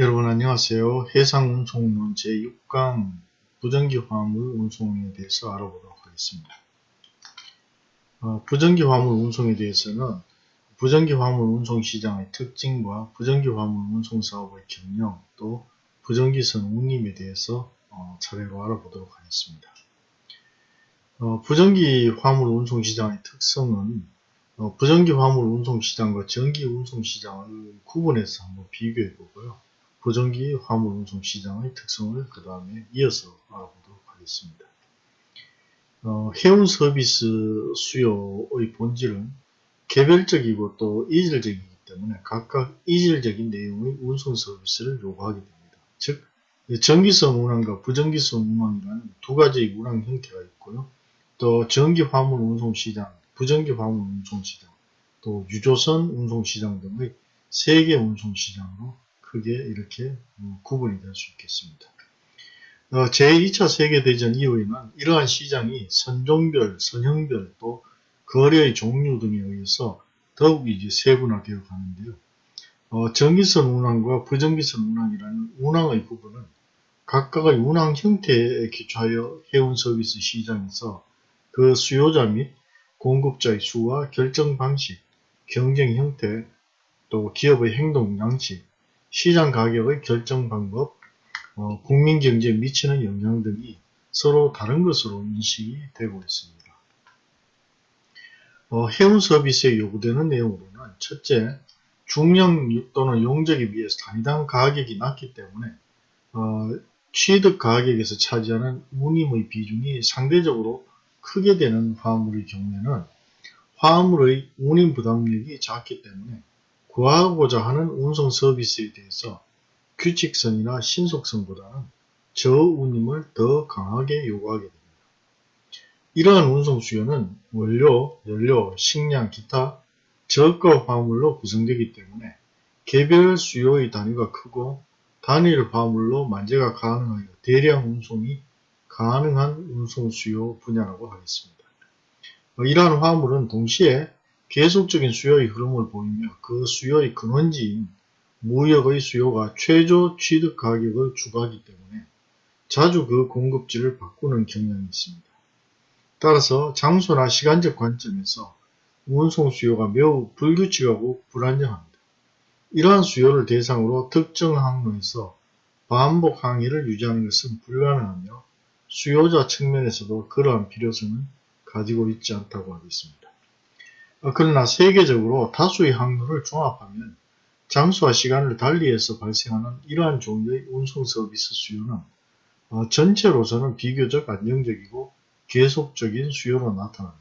여러분 안녕하세요. 해상운송론 제6강 부정기 화물 운송에 대해서 알아보도록 하겠습니다. 어, 부정기 화물 운송에 대해서는 부정기 화물 운송 시장의 특징과 부정기 화물 운송 사업의 경영 또 부정기선 운임에 대해서 어, 차례로 알아보도록 하겠습니다. 어, 부정기 화물 운송 시장의 특성은 어, 부정기 화물 운송 시장과 전기 운송 시장을 구분해서 한번 비교해 보고요. 부정기 화물 운송 시장의 특성을 그 다음에 이어서 알아보도록 하겠습니다. 어, 해운 서비스 수요의 본질은 개별적이고 또 이질적이기 때문에 각각 이질적인 내용의 운송 서비스를 요구하게 됩니다. 즉 전기성 운항과 부전기성 운항이라는 두 가지의 운항 형태가 있고요. 또 전기 화물 운송 시장, 부전기 화물 운송 시장, 또 유조선 운송 시장 등의 세계 운송 시장으로 크게 이렇게 어, 구분이 될 수 있겠습니다. 어, 제2차 세계대전 이후에는 이러한 시장이 선종별, 선형별 또 거래의 종류 등에 의해서 더욱 이제 세분화되어 가는데요. 어, 전기선 운항과 부전기선 운항이라는 운항의 부분은 각각의 운항 형태에 기초하여 해운 서비스 시장에서 그 수요자 및 공급자의 수와 결정 방식, 경쟁 형태, 또 기업의 행동 양식, 시장 가격의 결정 방법, 어, 국민 경제에 미치는 영향 등이 서로 다른 것으로 인식이 되고 있습니다. 어, 해운 서비스에 요구되는 내용으로는 첫째, 중량 또는 용적에 비해서 단위당 가격이 낮기 때문에 어, 취득 가격에서 차지하는 운임의 비중이 상대적으로 크게 되는 화물의 경우에는 화물의 운임 부담력이 작기 때문에 구하고자 하는 운송 서비스에 대해서 규칙성이나 신속성보다는 저운임을 더 강하게 요구하게 됩니다. 이러한 운송 수요는 원료, 연료, 식량, 기타 저가 화물로 구성되기 때문에 개별 수요의 단위가 크고 단일 화물로 만재가 가능하여 대량 운송이 가능한 운송 수요 분야라고 하겠습니다. 이러한 화물은 동시에 계속적인 수요의 흐름을 보이며 그 수요의 근원지인 무역의 수요가 최저 취득 가격을 추구하기 때문에 자주 그 공급지를 바꾸는 경향이 있습니다. 따라서 장소나 시간적 관점에서 운송 수요가 매우 불규칙하고 불안정합니다. 이러한 수요를 대상으로 특정 항로에서 반복 항해를 유지하는 것은 불가능하며 수요자 측면에서도 그러한 필요성은 가지고 있지 않다고 하겠습니다. 어, 그러나 세계적으로 다수의 항로를 종합하면 장소와 시간을 달리해서 발생하는 이러한 종류의 운송 서비스 수요는 어, 전체로서는 비교적 안정적이고 계속적인 수요로 나타납니다.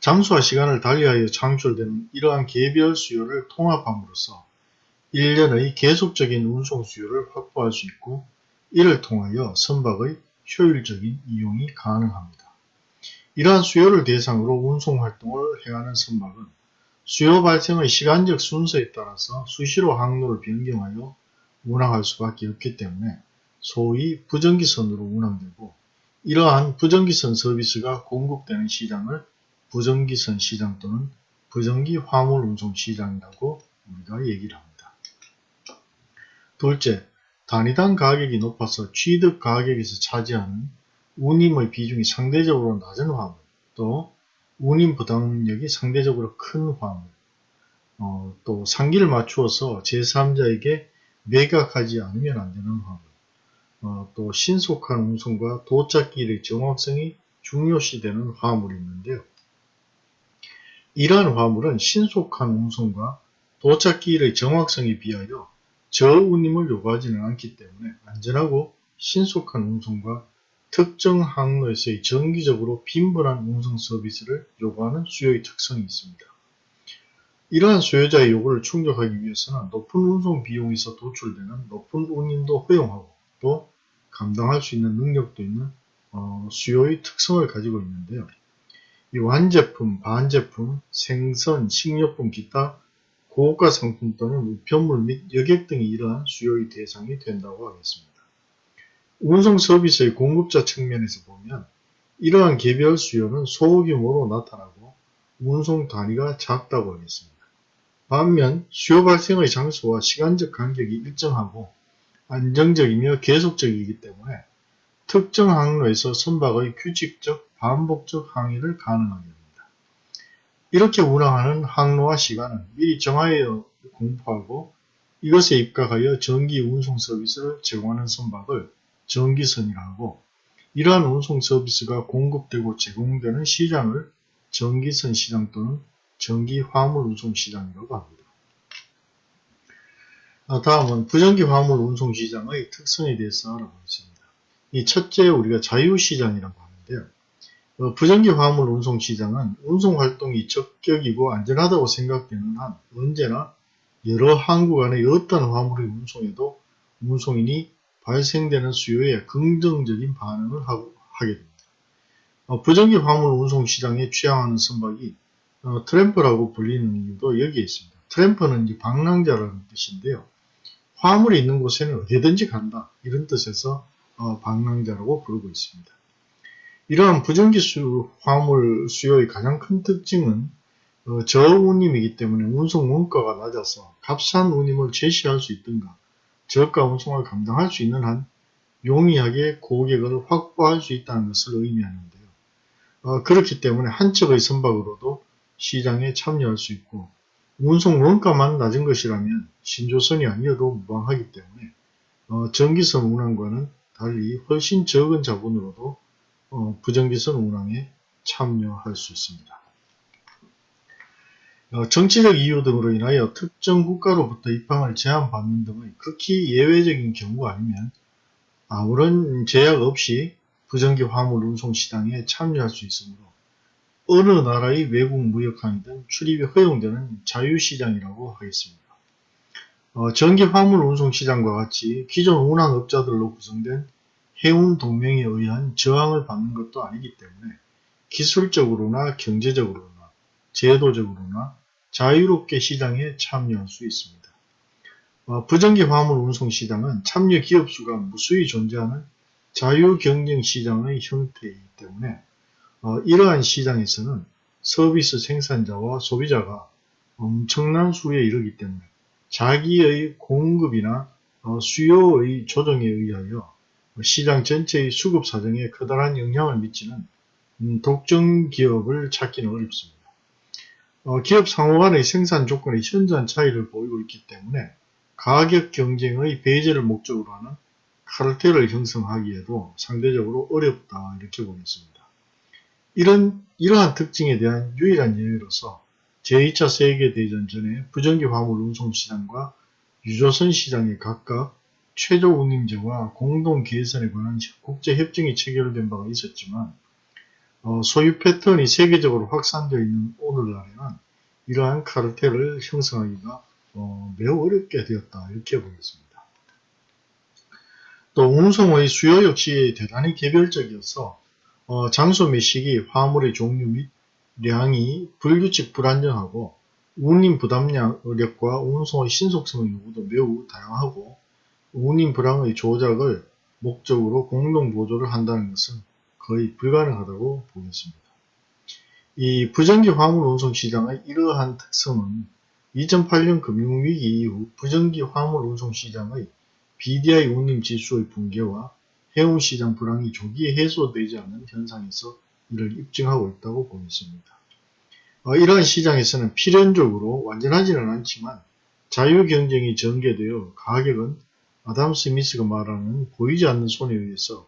장소와 시간을 달리하여 창출되는 이러한 개별 수요를 통합함으로써 1년의 계속적인 운송 수요를 확보할 수 있고 이를 통하여 선박의 효율적인 이용이 가능합니다. 이러한 수요를 대상으로 운송활동을 행하는 선박은 수요 발생의 시간적 순서에 따라서 수시로 항로를 변경하여 운항할 수밖에 없기 때문에 소위 부정기선으로 운항되고 이러한 부정기선 서비스가 공급되는 시장을 부정기선 시장 또는 부정기 화물 운송 시장이라고 우리가 얘기를 합니다. 둘째, 단위당 가격이 높아서 취득 가격에서 차지하는 운임의 비중이 상대적으로 낮은 화물, 또 운임 부담력이 상대적으로 큰 화물, 어, 또 상기를 맞추어서 제3자에게 매각하지 않으면 안 되는 화물, 어, 또 신속한 운송과 도착길의 정확성이 중요시되는 화물이 있는데요. 이러한 화물은 신속한 운송과 도착길의 정확성에 비하여 저운임을 요구하지는 않기 때문에 안전하고 신속한 운송과 특정 항로에서의 정기적으로 빈번한 운송 서비스를 요구하는 수요의 특성이 있습니다. 이러한 수요자의 요구를 충족하기 위해서는 높은 운송 비용에서 도출되는 높은 운임도 허용하고 또 감당할 수 있는 능력도 있는 어, 수요의 특성을 가지고 있는데요. 이 완제품, 반제품, 생선, 식료품, 기타 고가 상품 또는 우편물 및 여객 등이 이러한 수요의 대상이 된다고 하겠습니다. 운송 서비스의 공급자 측면에서 보면 이러한 개별 수요는 소규모로 나타나고 운송 단위가 작다고 하겠습니다. 반면 수요 발생의 장소와 시간적 간격이 일정하고 안정적이며 계속적이기 때문에 특정 항로에서 선박의 규칙적 반복적 항해를 가능하게 합니다. 이렇게 운항하는 항로와 시간은 미리 정하여 공포하고 이것에 입각하여 전기 운송 서비스를 제공하는 선박을 전기선이라 하고 이러한 운송 서비스가 공급되고 제공되는 시장을 전기선 시장 또는 전기 화물 운송 시장이라고 합니다. 아, 다음은 부전기 화물 운송 시장의 특성에 대해서 알아보겠습니다. 이 첫째 우리가 자유시장이라고 하는데요. 어, 부전기 화물 운송 시장은 운송 활동이 적격이고 안전하다고 생각되는 한 언제나 여러 항구 간의 어떤 화물의 운송에도 운송인이 발생되는 수요에 긍정적인 반응을 하고, 하게 됩니다. 어, 부전기 화물 운송 시장에 취향하는 선박이 어, 트램프라고 불리는 이유도 여기에 있습니다. 트램프는 이제 방랑자라는 뜻인데요. 화물이 있는 곳에는 어디든지 간다 이런 뜻에서 어, 방랑자라고 부르고 있습니다. 이러한 부전기 수, 화물 수요의 가장 큰 특징은 어, 저운임이기 때문에 운송 원가가 낮아서 값싼 운임을 제시할 수 있든가 저가 운송을 감당할 수 있는 한 용이하게 고객을 확보할 수 있다는 것을 의미하는데요. 어, 그렇기 때문에 한 척의 선박으로도 시장에 참여할 수 있고 운송 원가만 낮은 것이라면 신조선이 아니어도 무방하기 때문에 어, 전기선 운항과는 달리 훨씬 적은 자본으로도 어, 부정기선 운항에 참여할 수 있습니다. 어, 정치적 이유 등으로 인하여 특정 국가로부터 입항을 제한받는 등의 극히 예외적인 경우 아니면 아무런 제약 없이 부정기 화물 운송 시장에 참여할 수 있으므로 어느 나라의 외국 무역항이든 출입이 허용되는 자유시장이라고 하겠습니다. 어, 전기 화물 운송 시장과 같이 기존 운항업자들로 구성된 해운 동맹에 의한 저항을 받는 것도 아니기 때문에 기술적으로나 경제적으로나 제도적으로나 자유롭게 시장에 참여할 수 있습니다. 어, 부정기 화물 운송 시장은 참여 기업 수가 무수히 존재하는 자유 경쟁 시장의 형태이기 때문에 어, 이러한 시장에서는 서비스 생산자와 소비자가 엄청난 수에 이르기 때문에 자기의 공급이나 어, 수요의 조정에 의하여 시장 전체의 수급 사정에 커다란 영향을 미치는 음, 독점 기업을 찾기는 어렵습니다. 어, 기업 상호 간의 생산 조건의 현저한 차이를 보이고 있기 때문에 가격 경쟁의 배제를 목적으로 하는 카르텔을 형성하기에도 상대적으로 어렵다 이렇게 보겠습니다. 이런 이러한 특징에 대한 유일한 예외로서 제2차 세계대전 전에 부전기 화물 운송 시장과 유조선 시장이 각각 최저 운임제와 공동 개선에 관한 국제협정이 체결된 바가 있었지만 어, 소유 패턴이 세계적으로 확산되어 있는 오늘날에는 이러한 카르텔을 형성하기가 어, 매우 어렵게 되었다 이렇게 보겠습니다. 또 운송의 수요 역시 대단히 개별적이어서 어, 장소 및 시기, 화물의 종류 및 량이 불규칙 불안정하고 운임 부담력과 운송의 신속성의 요구도 매우 다양하고 운임 불황의 조작을 목적으로 공동 보조를 한다는 것은 거의 불가능하다고 보겠습니다. 이 부정기 화물 운송 시장의 이러한 특성은 2008년 금융위기 이후 부정기 화물 운송 시장의 BDI 운임 지수의 붕괴와 해운 시장 불황이 조기에 해소되지 않는 현상에서 이를 입증하고 있다고 보겠습니다. 어, 이러한 시장에서는 필연적으로 완전하지는 않지만 자유 경쟁이 전개되어 가격은 아담 스미스가 말하는 보이지 않는 손에 의해서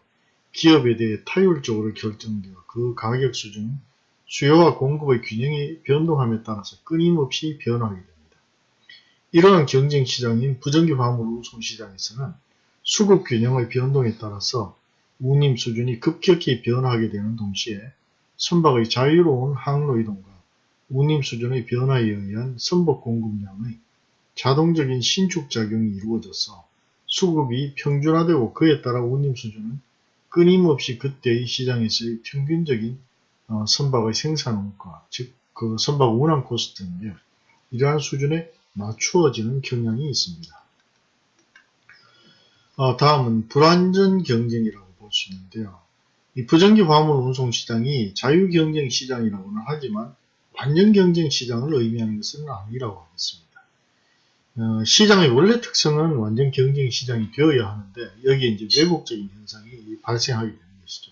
기업에 대해 타율적으로 결정되어 그 가격 수준은 수요와 공급의 균형이 변동함에 따라서 끊임없이 변화하게 됩니다. 이러한 경쟁 시장인 부정기 화물 운송 시장에서는 수급 균형의 변동에 따라서 운임 수준이 급격히 변화하게 되는 동시에 선박의 자유로운 항로 이동과 운임 수준의 변화에 의한 선박 공급량의 자동적인 신축작용이 이루어져서 수급이 평준화되고 그에 따라 운임 수준은 끊임없이 그때의 시장에서의 평균적인 어, 선박의 생산원가, 즉 그 선박 운항 코스트인데요. 이러한 수준에 맞추어지는 경향이 있습니다. 어, 다음은 불완전 경쟁이라고 볼 수 있는데요. 이 부정기 화물 운송 시장이 자유 경쟁 시장이라고는 하지만 완전 경쟁 시장을 의미하는 것은 아니라고 하겠습니다. 어, 시장의 원래 특성은 완전 경쟁 시장이 되어야 하는데 여기에 이제 왜곡적인 현상이 발생하게 되는 것이죠.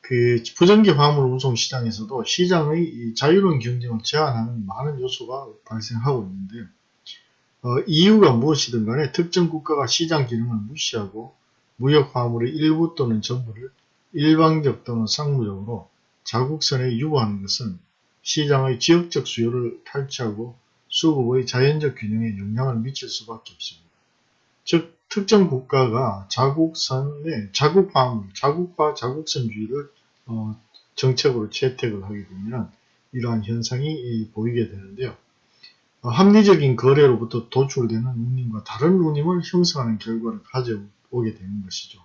그 부정기 화물 운송 시장에서도 시장의 자유로운 경쟁을 제한하는 많은 요소가 발생하고 있는데요. 어, 이유가 무엇이든 간에 특정 국가가 시장 기능을 무시하고 무역 화물의 일부 또는 전부를 일방적 또는 상무적으로 자국선에 유보하는 것은 시장의 지역적 수요를 탈취하고 수급의 자연적 균형에 영향을 미칠 수밖에 없습니다. 즉 특정 국가가 자국선의 자국화물, 자국화 자국선주의를 어, 정책으로 채택을 하게 되면 이러한 현상이 보이게 되는데요. 어, 합리적인 거래로부터 도출되는 운임과 다른 운임을 형성하는 결과를 가져오게 되는 것이죠.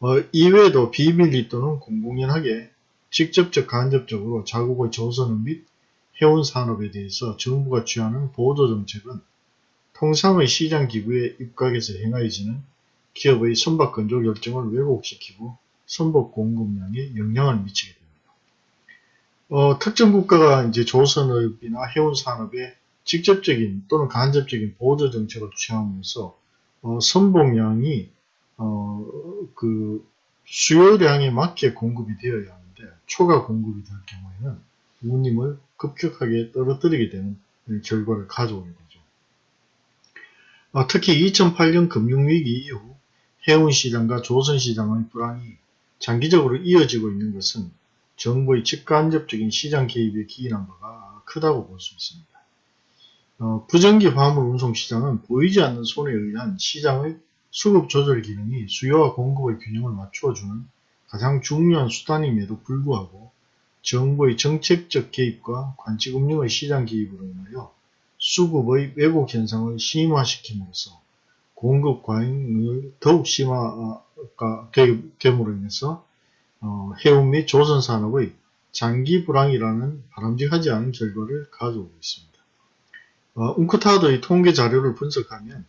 어, 이외에도 비밀리 또는 공공연하게 직접적 간접적으로 자국의 조선업 및 해운 산업에 대해서 정부가 취하는 보조 정책은 통상의 시장 기구에 입각해서 행하여지는 기업의 선박 건조 결정을 왜곡시키고 선박 공급량에 영향을 미치게 됩니다. 어, 특정 국가가 이제 조선업이나 해운 산업에 직접적인 또는 간접적인 보조 정책을 취함으로써 어, 선봉량이 어, 그 수요량에 맞게 공급이 되어야 하는데 초과 공급이 될 경우에는 운임을 급격하게 떨어뜨리게 되는 결과를 가져오게 되죠. 어, 특히 2008년 금융위기 이후 해운시장과 조선시장의 불황이 장기적으로 이어지고 있는 것은 정부의 직간접적인 시장 개입에 기인한 바가 크다고 볼 수 있습니다. 어, 부정기 화물 운송 시장은 보이지 않는 손에 의한 시장의 수급 조절 기능이 수요와 공급의 균형을 맞추어주는 가장 중요한 수단임에도 불구하고 정부의 정책적 개입과 관치금융의 시장 개입으로 인하여 수급의 왜곡 현상을 심화시킴으로써 공급 과잉을 더욱 심화가 됨으로 인해서 어, 해운 및 조선산업의 장기 불황이라는 바람직하지 않은 결과를 가져오고 있습니다. 어, 웅크타드의 통계 자료를 분석하면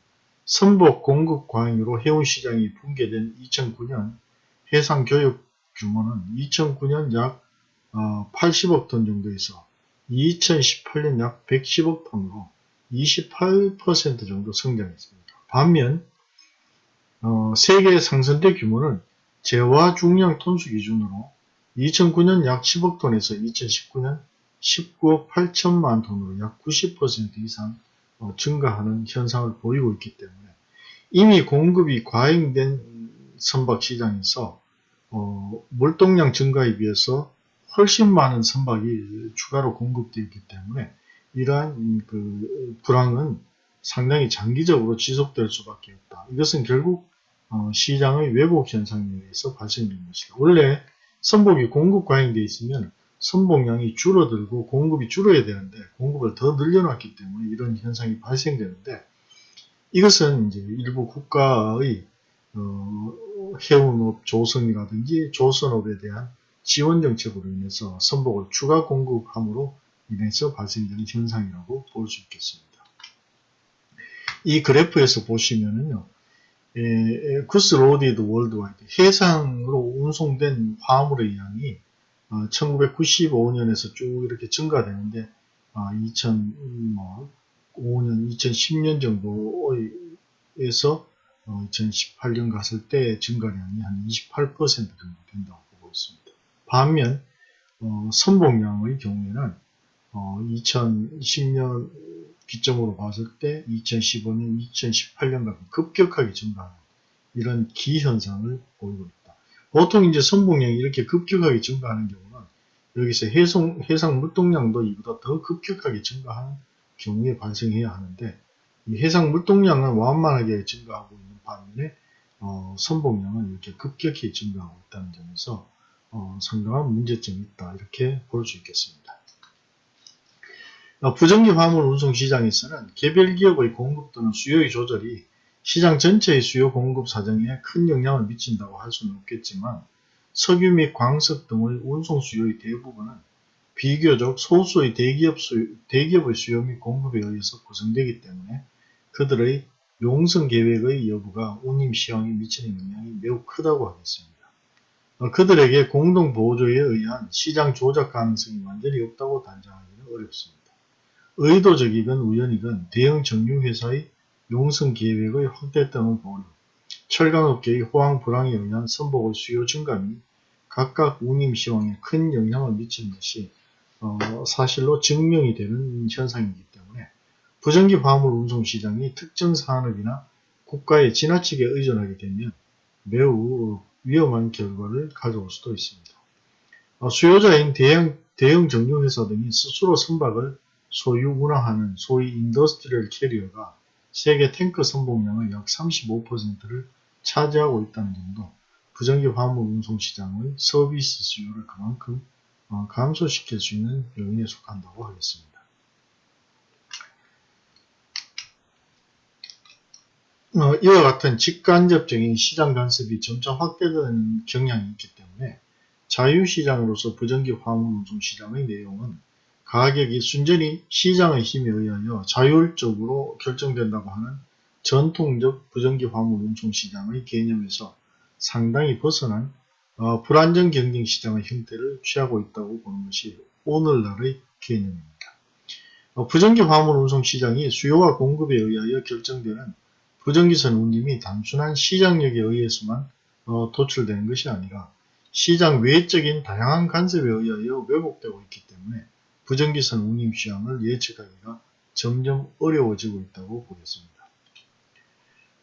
선복 공급 과잉으로 해운시장이 붕괴된 2009년 해상 교육 규모는 2009년 약 80억 어, 톤 정도에서 2018년 약 110억 톤으로 28% 정도 성장했습니다. 반면 어, 세계 상선대 규모는 재화 중량 톤수 기준으로 2009년 약 10억 톤에서 2019년 19억 8천만 톤으로 약 90% 이상 어, 증가하는 현상을 보이고 있기 때문에 이미 공급이 과잉된 선박 시장에서 어, 물동량 증가에 비해서 훨씬 많은 선박이 추가로 공급되어 있기 때문에 이러한 그 불황은 상당히 장기적으로 지속될 수밖에 없다. 이것은 결국 어, 시장의 왜곡 현상에 의해서 발생된 것이다. 원래 선복이 공급 과잉되어 있으면 선봉량이 줄어들고 공급이 줄어야 되는데 공급을 더 늘려놨기 때문에 이런 현상이 발생되는데 이것은 이제 일부 국가의 어, 해운업 조선이라든지 조선업에 대한 지원 정책으로 인해서 선복을 추가 공급함으로 인해서 발생되는 현상이라고 볼 수 있겠습니다. 이 그래프에서 보시면은요, goods loaded worldwide 해상으로 운송된 화물의 양이 1995년에서 어, 쭉 이렇게 증가되는데 2005년, 2010년 정도에서 2018년 어, 갔을 때 증가량이 한 28% 정도 된다고 보고 있습니다. 반면 어, 선봉량의 경우에는 2010년 기점으로 봤을 때 2015년, 2018년 같은 급격하게 증가하는 이런 기현상을 보이고 있다. 보통 이제 선봉량이 이렇게 급격하게 증가하는 경우는 여기서 해상, 해상 물동량도 이보다 더 급격하게 증가하는 경우에 발생해야 하는데 이 해상 물동량은 완만하게 증가하고 있는 반면에 어, 선봉량은 이렇게 급격히 증가하고 있다는 점에서 어, 상당한 문제점이 있다 이렇게 볼 수 있겠습니다. 어, 부정기 화물 운송 시장에서는 개별 기업의 공급 또는 수요의 조절이 시장 전체의 수요 공급 사정에 큰 영향을 미친다고 할 수는 없겠지만 석유 및 광석 등의 운송 수요의 대부분은 비교적 소수의 대기업 수요, 대기업의 수요 및 공급에 의해서 구성되기 때문에 그들의 용성 계획의 여부가 운임 시황에 미치는 영향이 매우 크다고 하겠습니다. 어, 그들에게 공동 보조에 의한 시장 조작 가능성이 완전히 없다고 단정하기는 어렵습니다. 의도적이건 우연이건 대형 정유회사의 용성 계획의 확대 또는 보류, 철강업계의 호황 불황에 의한 선복의 수요 증감이 각각 운임 시황에 큰 영향을 미치는 것이 어, 사실로 증명이 되는 현상이기 때문에 부정기 화물 운송 시장이 특정 산업이나 국가에 지나치게 의존하게 되면 매우 위험한 결과를 가져올 수도 있습니다. 어, 수요자인 대형, 대형 정유회사 등이 스스로 선박을 소유 운항하는 소위 industrial carrier가 세계 탱커 선복량의 약 35%를 차지하고 있다는 점도 부정기 화물 운송 시장의 서비스 수요를 그만큼 어, 감소시킬 수 있는 요인에 속한다고 하겠습니다. 어, 이와 같은 직간접적인 시장 간섭이 점차 확대되는 경향이 있기 때문에 자유시장으로서 부정기 화물 운송 시장의 내용은 가격이 순전히 시장의 힘에 의하여 자율적으로 결정된다고 하는 전통적 부정기 화물 운송 시장의 개념에서 상당히 벗어난 어, 불안정 경쟁 시장의 형태를 취하고 있다고 보는 것이 오늘날의 개념입니다. 어, 부정기 화물 운송 시장이 수요와 공급에 의하여 결정되는 부정기선 운임이 단순한 시장력에 의해서만 어, 도출되는 것이 아니라 시장 외적인 다양한 간섭에 의하여 왜곡되고 있기 때문에 부정기선 운임 시황을 예측하기가 점점 어려워지고 있다고 보겠습니다.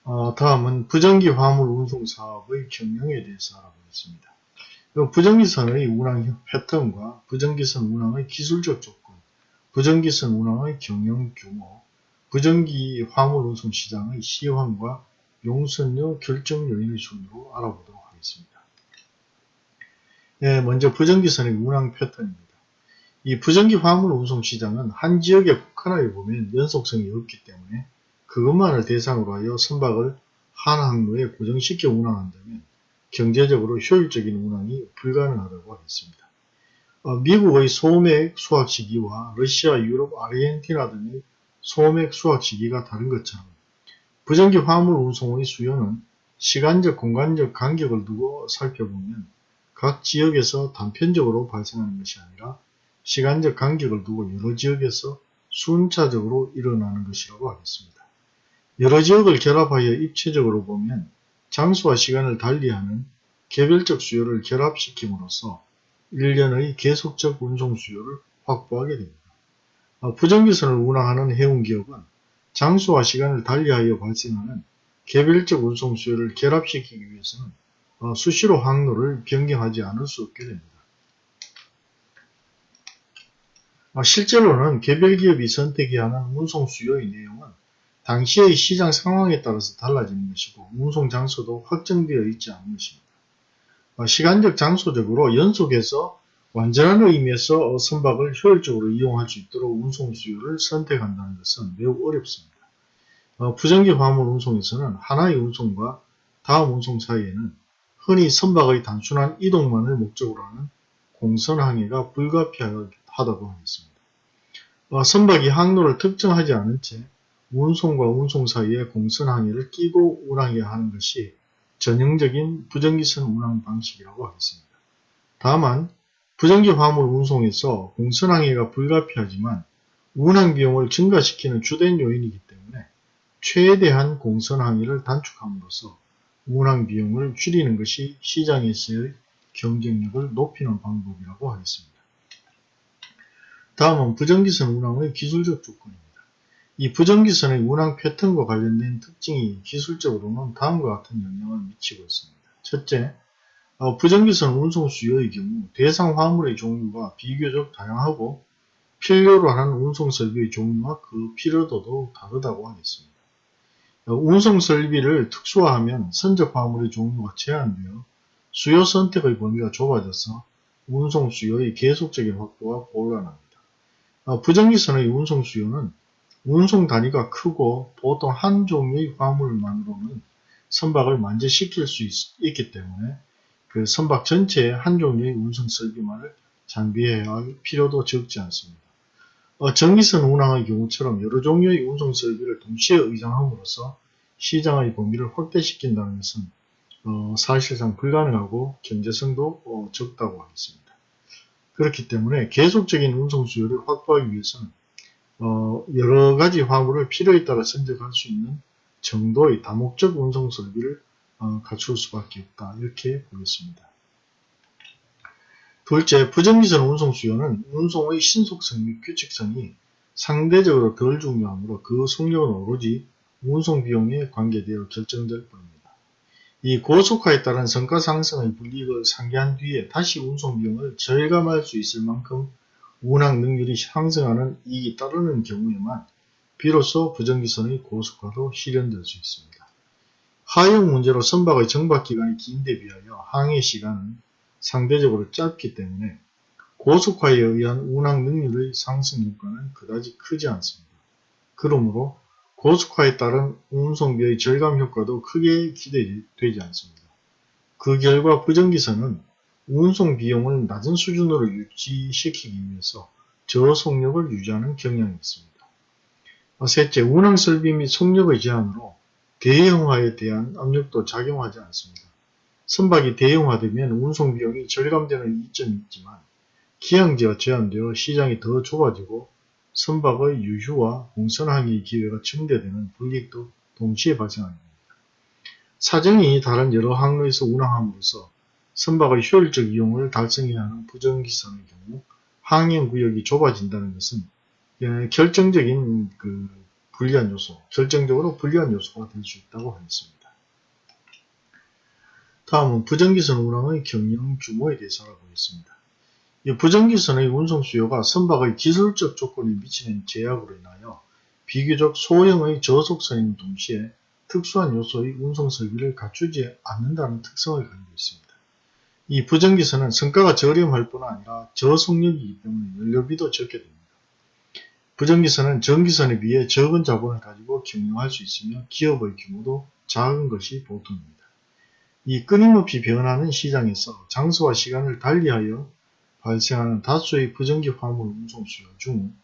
어, 다음은 부정기 화물 운송 사업의 경영에 대해서 알아보겠습니다. 부정기선의 운항 패턴과 부정기선 운항의 기술적 조건, 부정기선 운항의 경영 규모, 부정기 화물 운송 시장의 시황과 용선료 결정 요인의 순으로 알아보도록 하겠습니다. 네, 먼저 부정기선의 운항 패턴입니다. 이 부정기 화물 운송 시장은 한 지역에 국한하게 보면 연속성이 없기 때문에 그것만을 대상으로 하여 선박을 한 항로에 고정시켜 운항한다면 경제적으로 효율적인 운항이 불가능하다고 하겠습니다. 어, 미국의 소맥 수확 시기와 러시아, 유럽, 아르헨티나 등의 소맥 수확 시기가 다른 것처럼 부정기 화물 운송의 수요는 시간적, 공간적 간격을 두고 살펴보면 각 지역에서 단편적으로 발생하는 것이 아니라 시간적 간격을 두고 여러 지역에서 순차적으로 일어나는 것이라고 하겠습니다. 여러 지역을 결합하여 입체적으로 보면 장소와 시간을 달리하는 개별적 수요를 결합시킴으로써 1년의 계속적 운송 수요를 확보하게 됩니다. 어, 부정기선을 운항하는 해운기업은 장소와 시간을 달리하여 발생하는 개별적 운송 수요를 결합시키기 위해서는 어, 수시로 항로를 변경하지 않을 수 없게 됩니다. 어, 실제로는 개별 기업이 선택해야 하는 운송 수요의 내용은 당시의 시장 상황에 따라서 달라지는 것이고 운송 장소도 확정되어 있지 않은 것입니다. 어, 시간적 장소적으로 연속해서 완전한 의미에서 선박을 효율적으로 이용할 수 있도록 운송 수요를 선택한다는 것은 매우 어렵습니다. 어, 부정기 화물 운송에서는 하나의 운송과 다음 운송 사이에는 흔히 선박의 단순한 이동만을 목적으로 하는 공선 항해가 불가피하다고 하겠습니다. 어, 선박이 항로를 특정하지 않은 채 운송과 운송 사이에 공선 항해를 끼고 운항해야 하는 것이 전형적인 부정기선 운항 방식이라고 하겠습니다. 다만 부정기 화물 운송에서 공선 항해가 불가피하지만 운항 비용을 증가시키는 주된 요인이기 때문에 최대한 공선 항해를 단축함으로써 운항 비용을 줄이는 것이 시장에서의 경쟁력을 높이는 방법이라고 하겠습니다. 다음은 부정기선 운항의 기술적 조건입니다. 이 부정기선의 운항 패턴과 관련된 특징이 기술적으로는 다음과 같은 영향을 미치고 있습니다. 첫째, 어, 부정기선 운송 수요의 경우 대상 화물의 종류가 비교적 다양하고 필요로 하는 운송 설비의 종류와 그 필요도도 다르다고 하겠습니다. 어, 운송 설비를 특수화하면 선적 화물의 종류가 제한되어 수요 선택의 범위가 좁아져서 운송 수요의 계속적인 확보가 곤란합니다. 어, 부정기선의 운송 수요는 운송 단위가 크고 보통 한 종류의 화물만으로는 선박을 만재시킬 수 있, 기 때문에 그 선박 전체에 한 종류의 운송 설비만을 장비해야 할 필요도 적지 않습니다. 어, 전기선 운항의 경우처럼 여러 종류의 운송 설비를 동시에 의장함으로써 시장의 범위를 확대시킨다는 것은 어, 사실상 불가능하고 경제성도 어, 적다고 하겠습니다. 그렇기 때문에 계속적인 운송 수요를 확보하기 위해서는 어, 여러 가지 화물을 필요에 따라 선적할 수 있는 정도의 다목적 운송 설비를 어, 갖출 수밖에 없다. 이렇게 보겠습니다. 둘째, 부정기선 운송 수요는 운송의 신속성 및 규칙성이 상대적으로 덜 중요하므로 그 속력은 오로지 운송 비용에 관계되어 결정될 뿐입니다. 이 고속화에 따른 성과 상승의 불이익을 상기한 뒤에 다시 운송 비용을 절감할 수 있을 만큼 운항 능률이 상승하는 이익이 따르는 경우에만 비로소 부정기선의 고속화도 실현될 수 있습니다. 하용 문제로 선박의 정박 기간이 긴데 비하여 항해 시간은 상대적으로 짧기 때문에 고속화에 의한 운항 능률의 상승 효과는 그다지 크지 않습니다. 그러므로 고속화에 따른 운송비의 절감 효과도 크게 기대되지 않습니다. 그 결과 부정기선은 운송 비용을 낮은 수준으로 유지시키기 위해서 저속력을 유지하는 경향이 있습니다. 셋째, 운항 설비 및 속력의 제한으로 대형화에 대한 압력도 작용하지 않습니다. 선박이 대형화되면 운송 비용이 절감되는 이점이 있지만 기항제가 제한되어 시장이 더 좁아지고 선박의 유휴와 공선항의 기회가 증대되는 불이익도 동시에 발생합니다. 사정이 다른 여러 항로에서 운항함으로써 선박의 효율적 이용을 달성해야 하는 부정기선의 경우 항행구역이 좁아진다는 것은 예, 결정적인 그 불리한 요소, 결정적으로 불리한 요소가 될 수 있다고 하겠습니다. 다음은 부정기선 운항의 경영 규모에 대해서 알아보겠습니다. 부정기선의 운송 수요가 선박의 기술적 조건에 미치는 제약으로 인하여 비교적 소형의 저속선인 동시에 특수한 요소의 운송 설비를 갖추지 않는다는 특성을 가지고 있습니다. 이 부정기선은 성과가 저렴할 뿐 아니라 저속력이기 때문에 연료비도 적게 됩니다. 부정기선은 전기선에 비해 적은 자본을 가지고 경영할 수 있으며 기업의 규모도 작은 것이 보통입니다. 이 끊임없이 변하는 시장에서 장소와 시간을 달리하여 발생하는 다수의 부정기 화물 운송 수요 중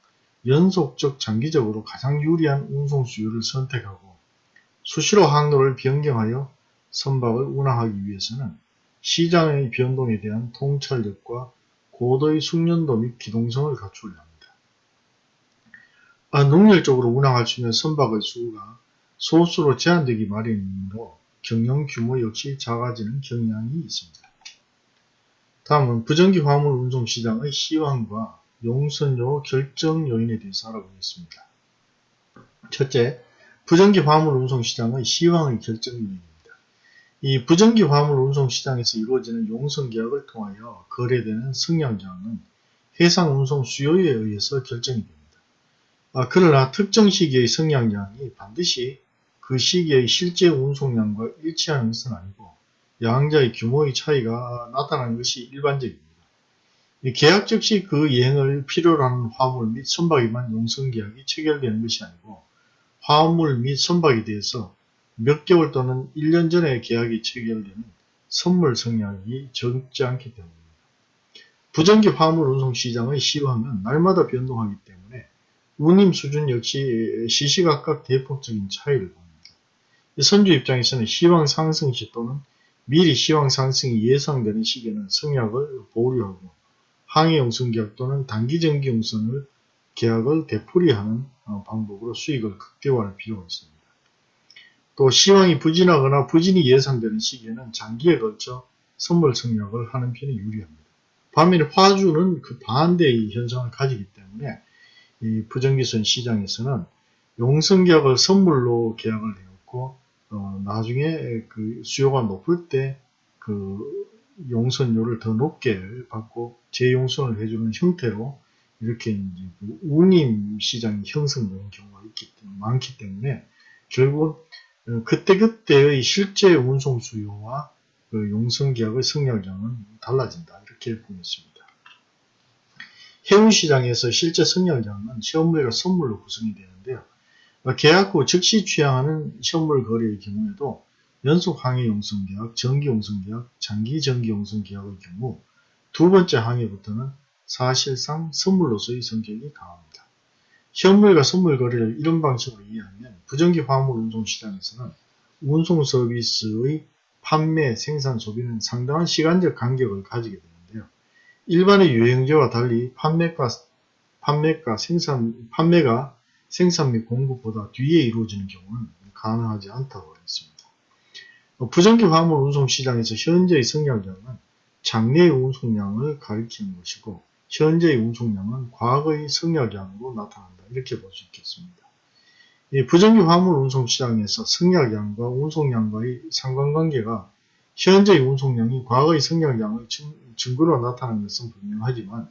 연속적 장기적으로 가장 유리한 운송 수요를 선택하고 수시로 항로를 변경하여 선박을 운항하기 위해서는 시장의 변동에 대한 통찰력과 고도의 숙련도 및 기동성을 갖추어야 합니다. 아, 능률적으로 운항할 수 있는 선박의 수가 소수로 제한되기 마련이므로 경영 규모 역시 작아지는 경향이 있습니다. 다음은 부정기 화물 운송 시장의 시황과 용선료 결정 요인에 대해서 알아보겠습니다. 첫째, 부정기 화물 운송 시장의 시황의 결정 요인입니다. 이 부정기 화물 운송 시장에서 이루어지는 용선 계약을 통하여 거래되는 승량장은 해상 운송 수요에 의해서 결정이 됩니다. 아, 그러나 특정 시기의 승량량이 반드시 그 시기의 실제 운송량과 일치하는 것은 아니고 양자의 규모의 차이가 나타나는 것이 일반적입니다. 계약 즉시 그 이행을 필요로 하는 화물 및 선박에만 용선계약이 체결되는 것이 아니고 화물 및 선박에 대해서 몇 개월 또는 1년 전에 계약이 체결되는 선물 성량이 적지 않기 때문입니다. 부정기 화물 운송 시장의 시황은 날마다 변동하기 때문에 운임 수준 역시 시시각각 대폭적인 차이를 봅니다. 선주 입장에서는 시황 상승 시 또는 미리 시황 상승이 예상되는 시기에는 성약을 보류하고 항해 용선 계약 또는 단기전기용선을 계약을 되풀이하는 어, 방법으로 수익을 극대화할 필요가 있습니다. 또 시황이 부진하거나 부진이 예상되는 시기에는 장기에 걸쳐 선물 성약을 하는 편이 유리합니다. 반면에 화주는 그 반대의 현상을 가지기 때문에 이 부정기선 시장에서는 용선계약을 선물로 계약을 해놓고 어, 나중에 그 수요가 높을 때 그 용선료를 더 높게 받고 재용선을 해주는 형태로 이렇게 이제 그 운임 시장이 형성되는 경우가 있기 때문에, 많기 때문에 결국 어, 그때그때의 실제 운송 수요와 그 용선 계약의 성량장은 달라진다 이렇게 보겠습니다. 해운 시장에서 실제 성량장은 시험물과 선물로 구성이 되는데요. 계약 후 즉시 취향하는 시험물 거래의 경우에도 연속 항해 용선 계약, 정기 용선 계약, 장기 정기 용선 계약의 경우 두 번째 항해부터는 사실상 선물로서의 성격이 강합니다. 현물과 선물 거래를 이런 방식으로 이해하면 부정기 화물 운송 시장에서는 운송 서비스의 판매, 생산, 소비는 상당한 시간적 간격을 가지게 되는데요. 일반의 유형제와 달리 판매가 판매가 생산, 판매가 생산 및 공급보다 뒤에 이루어지는 경우는 가능하지 않다고 했습니다. 어, 부정기 화물 운송 시장에서 현재의 성량량은 장래의 운송량을 가리키는 것이고 현재의 운송량은 과거의 성량량으로 나타난다. 이렇게 볼 수 있겠습니다. 부정기 화물 운송 시장에서 성량량과 운송량과의 상관관계가 현재의 운송량이 과거의 성량량의 증거로 나타나는 것은 분명하지만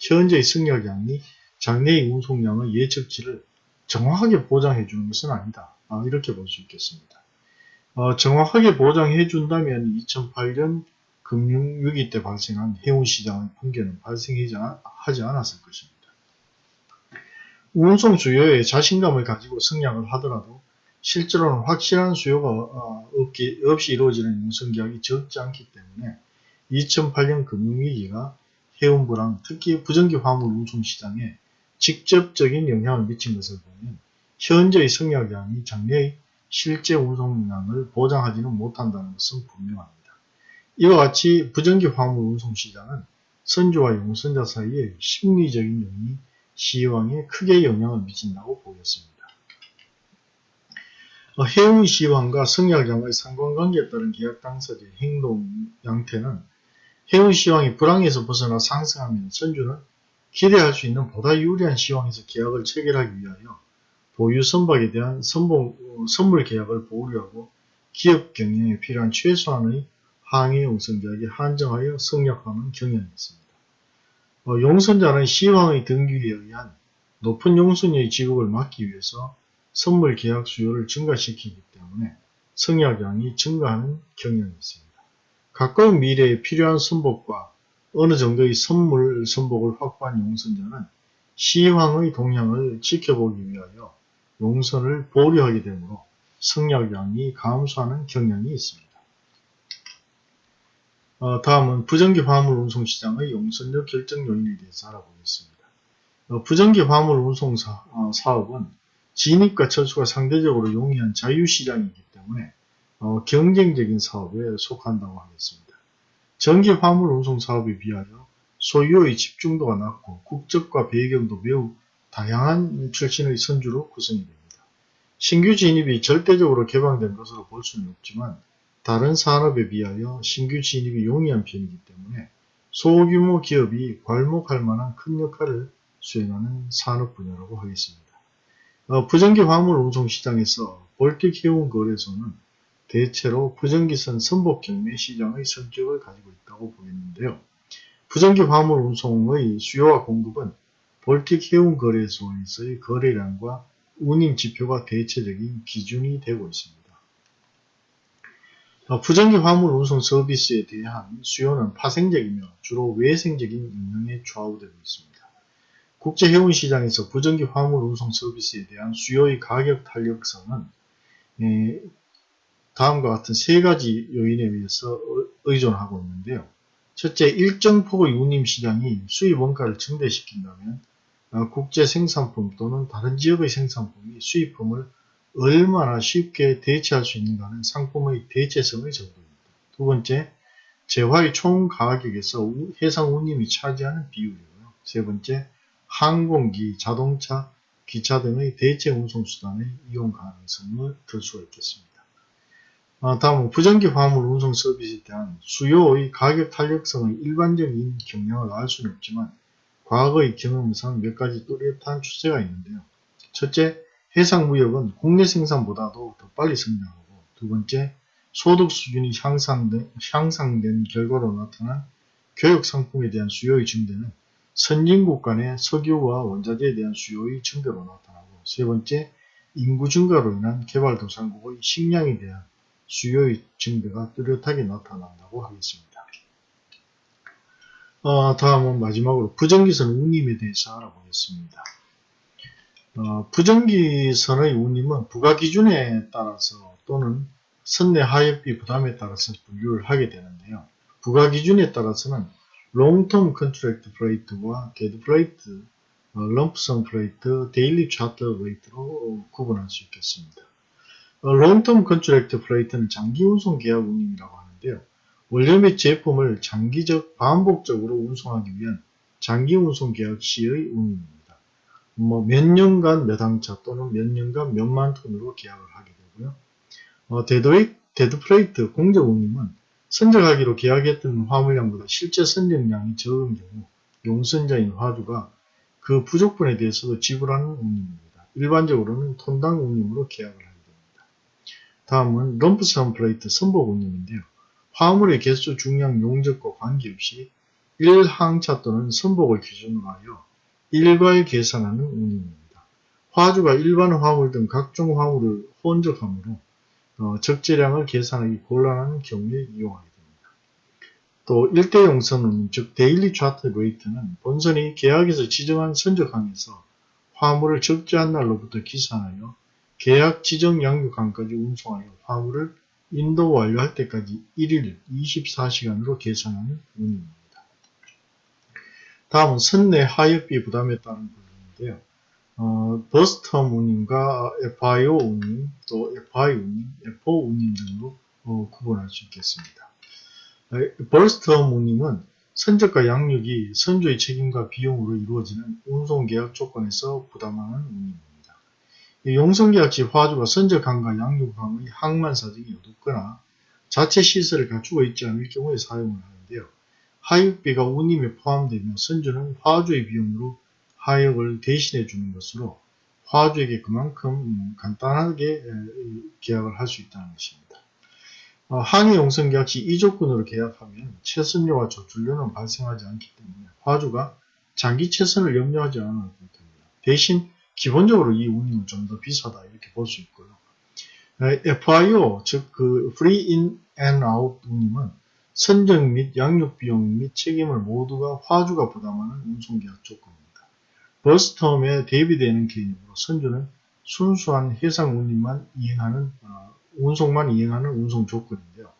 현재의 성량량이 장래의 운송량의 예측치를 정확하게 보장해 주는 것은 아니다. 아, 이렇게 볼 수 있겠습니다. 어, 정확하게 보장해 준다면 2008년 금융위기 때 발생한 해운시장의 붕괴는 발생하지 않았을 것입니다. 운송 수요에 자신감을 가지고 승량을 하더라도 실제로는 확실한 수요가 어, 없기, 없이 이루어지는 운송계약이 적지 않기 때문에 2008년 금융위기가 해운부랑 특히 부정기 화물 운송 시장에 직접적인 영향을 미친 것을 보면 현재의 성약량이 장래의 실제 운송량을 보장하지는 못한다는 것은 분명합니다. 이와 같이 부정기 화물 운송 시장은 선주와 용선자 사이에 심리적인 영이 시황에 크게 영향을 미친다고 보겠습니다. 어, 해운 시황과 성약량의 상관관계에 따른 계약 당사자의 행동 양태는 해운 시황이 불황에서 벗어나 상승하면 선주는 기대할 수 있는 보다 유리한 시황에서 계약을 체결하기 위하여 보유 선박에 대한 어, 선물 계약을 보류하고 기업 경영에 필요한 최소한의 항해 용선 계약에 한정하여 성약하는 경향이 있습니다. 어, 용선자는 시황의 등기에 의한 높은 용선료의 지급을 막기 위해서 선물 계약 수요를 증가시키기 때문에 성약량이 증가하는 경향이 있습니다. 가까운 미래에 필요한 선복과 어느 정도의 선물 선복을 확보한 용선자는 시황의 동향을 지켜보기 위하여 용선을 보류하게 되므로 성약량이 감소하는 경향이 있습니다. 어, 다음은 부정기 화물 운송 시장의 용선력 결정 요인에 대해서 알아보겠습니다. 어, 부정기 화물 운송 사, 어, 업은 진입과 철수가 상대적으로 용이한 자유시장이기 때문에 어, 경쟁적인 사업에 속한다고 하겠습니다. 전기 화물 운송 사업에 비하여 소유의 집중도가 낮고 국적과 배경도 매우 다양한 출신의 선주로 구성이 됩니다. 신규 진입이 절대적으로 개방된 것으로 볼 수는 없지만 다른 산업에 비하여 신규 진입이 용이한 편이기 때문에 소규모 기업이 괄목할 만한 큰 역할을 수행하는 산업 분야라고 하겠습니다. 어, 부정기 화물 운송 시장에서 볼틱 해운 거래소는 대체로 부정기선 선복 경매 시장의 성격을 가지고 있다고 보겠는데요. 부정기 화물 운송의 수요와 공급은 볼틱 해운 거래소에서의 거래량과 운임 지표가 대체적인 기준이 되고 있습니다. 어, 부정기 화물 운송 서비스에 대한 수요는 파생적이며 주로 외생적인 영역에 좌우되고 있습니다. 국제 해운 시장에서 부정기 화물 운송 서비스에 대한 수요의 가격 탄력성은 예, 다음과 같은 세 가지 요인에 의해서 의존하고 있는데요. 첫째, 일정 폭의 운임 시장이 수입 원가를 증대시킨다면 어, 국제 생산품 또는 다른 지역의 생산품이 수입품을 얼마나 쉽게 대체할 수 있는가는 상품의 대체성의 정도입니다. 두 번째, 재화의 총 가격에서 해상 운임이 차지하는 비율이고요. 세 번째, 항공기, 자동차, 기차 등의 대체 운송수단의 이용 가능성을 들 수가 있겠습니다. 아, 다음은 부정기 화물 운송 서비스에 대한 수요의 가격 탄력성의 일반적인 경향을 알 수는 없지만 과거의 경험상 몇 가지 뚜렷한 추세가 있는데요. 첫째, 해상무역은 국내 생산보다도 더 빨리 성장하고 두 번째, 소득 수준이 향상된, 향상된 결과로 나타난 교육 상품에 대한 수요의 증대는 선진국 간의 석유와 원자재에 대한 수요의 증대로 나타나고 세 번째, 인구 증가로 인한 개발도상국의 식량에 대한 수요의 증대가 뚜렷하게 나타난다고 하겠습니다. 어, 다음은 마지막으로 부정기선 운임에 대해서 알아보겠습니다. 어, 부정기선의 운임은 부가기준에 따라서 또는 선내 하역비 부담에 따라서 분류를 하게 되는데요. 부과기준에 따라서는 롱텀 컨트랙트 플레이트와 게드 플레이트, 럼프성 플레이트, 데일리 차터 플레이트로 구분할 수 있겠습니다. long term contract freight는 장기 운송 계약 운임이라고 하는데요. 원료 및 제품을 장기적 반복적으로 운송하기 위한 장기 운송 계약 시의 운임입니다. 뭐 몇 년간 몇 항차 또는 몇 년간 몇만 톤으로 계약을 하게 되고요. 어, dead wei, dead freight 공적 운임은 선적하기로 계약했던 화물량보다 실제 선적량이 적은 경우 용선자인 화주가 그 부족분에 대해서도 지불하는 운임입니다. 일반적으로는 톤당 운임으로 계약을 하게 됩니다. 다음은 lump sum freight 선복 운임인데요. 화물의 개수, 중량, 용적과 관계없이 1항차 또는 선복을 기준으로 하여 일괄 계산하는 운임입니다. 화주가 일반 화물 등 각종 화물을 혼적하므로 어, 적재량을 계산하기 곤란한 경우에 이용하게 됩니다. 또 일대용선운임, 즉 daily charter rate는 본선이 계약에서 지정한 선적항에서 화물을 적재한 날로부터 기산하여 계약 지정 양육항까지 운송하여 화물을 인도 완료할 때까지 1일 24시간으로 계산하는 운임입니다. 다음은 선내 하역비 부담에 따른 부분인데요. 어, berth term 운임과 FIO 운임, 또 FI 운임, FO 운임 등으로 어, 구분할 수 있겠습니다. berth term 운임은 선적과 양육이 선주의 책임과 비용으로 이루어지는 운송계약 조건에서 부담하는 운임입니다. 용선계약시 화주가 선적항과 양육항의 항만 사정이 어둡거나 자체 시설을 갖추고 있지 않을 경우에 사용을 하는데요. 하역비가 운임에 포함되면 선주는 화주의 비용으로 하역을 대신해 주는 것으로 화주에게 그만큼 간단하게 계약을 할 수 있다는 것입니다. 어, 항해 용선 계약 시 2조건으로 계약하면 최선료와 조출료는 발생하지 않기 때문에 화주가 장기 최선을 염려하지 않아도 됩니다. 대신 기본적으로 이 운임은 좀 더 비싸다 이렇게 볼 수 있고요. FIO 즉 그 Free In and Out 운임은 선적 및 양육 비용 및 책임을 모두가 화주가 부담하는 운송계약 조건입니다. 버스텀에 대비되는 개념으로 선주는 순수한 해상 운임만 이행하는 어, 운송만 이행하는 운송 조건인데요.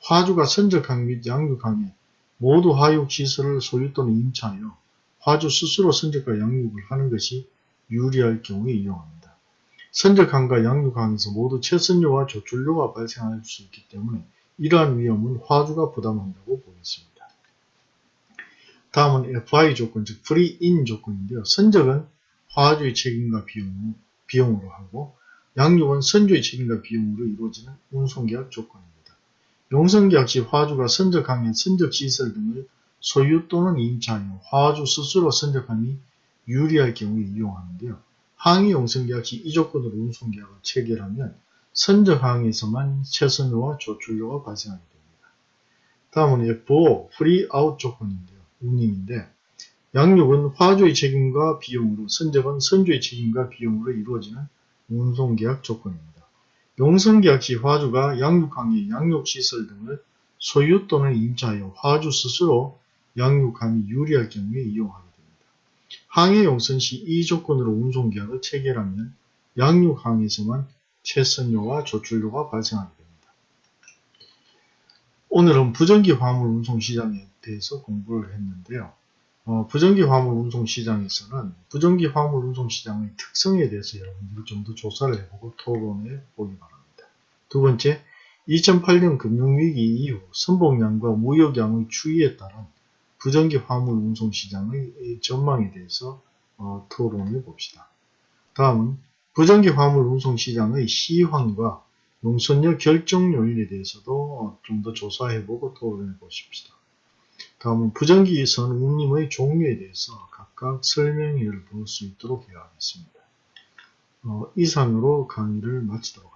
화주가 선적항 및 양육항에 모두 하육 시설을 소유 또는 임차하여 화주 스스로 선적과 양육을 하는 것이 유리할 경우에 이용합니다. 선적항과 양육항에서 모두 최선료와 조출료가 발생할 수 있기 때문에 이러한 위험은 화주가 부담한다고 보겠습니다. 다음은 FI 조건, 즉 Free In 조건인데요. 선적은 화주의 책임과 비용, 비용으로 하고 양육은 선주의 책임과 비용으로 이루어지는 운송계약 조건입니다. 용선계약 시 화주가 선적항의 선적시설 등을 소유 또는 임차하여 화주 스스로 선적함이 유리할 경우에 이용하는데요. 항의 용선계약 시 이 조건으로 운송계약을 체결하면 선적항에서만 최선료와 조출료가 발생하게 됩니다. 다음은 F5 Free Out 조건인데요. 운임인데 양육은 화주의 책임과 비용으로 선적은 선주의 책임과 비용으로 이루어지는 운송계약 조건입니다. 용선계약 시 화주가 양육항의 양육시설 등을 소유 또는 임차하여 화주 스스로 양육함이 유리할 경우에 이용하게 됩니다. 항해 용선 시 이 조건으로 운송계약을 체결하면 양육항에서만 최선료와 조출료가 발생하게 됩니다. 오늘은 부전기 화물 운송 시장에 대해서 공부를 했는데요. 어, 부전기 화물 운송 시장에서는 부전기 화물 운송 시장의 특성에 대해서 여러분들이 좀 더 조사를 해보고 토론해 보기 바랍니다. 두 번째, 2008년 금융위기 이후 선봉량과 무역량의 추이에 따른 부전기 화물 운송 시장의 전망에 대해서 어, 토론해 봅시다. 다음은 부전기 화물 운송 시장의 시황과 용선료 결정 요인에 대해서도 좀 더 조사해보고 토론해 보십시다. 다음은 부정기선 운임의 종류에 대해서 각각 설명회를 볼 수 있도록 해야 하겠습니다. 어, 이상으로 강의를 마치도록.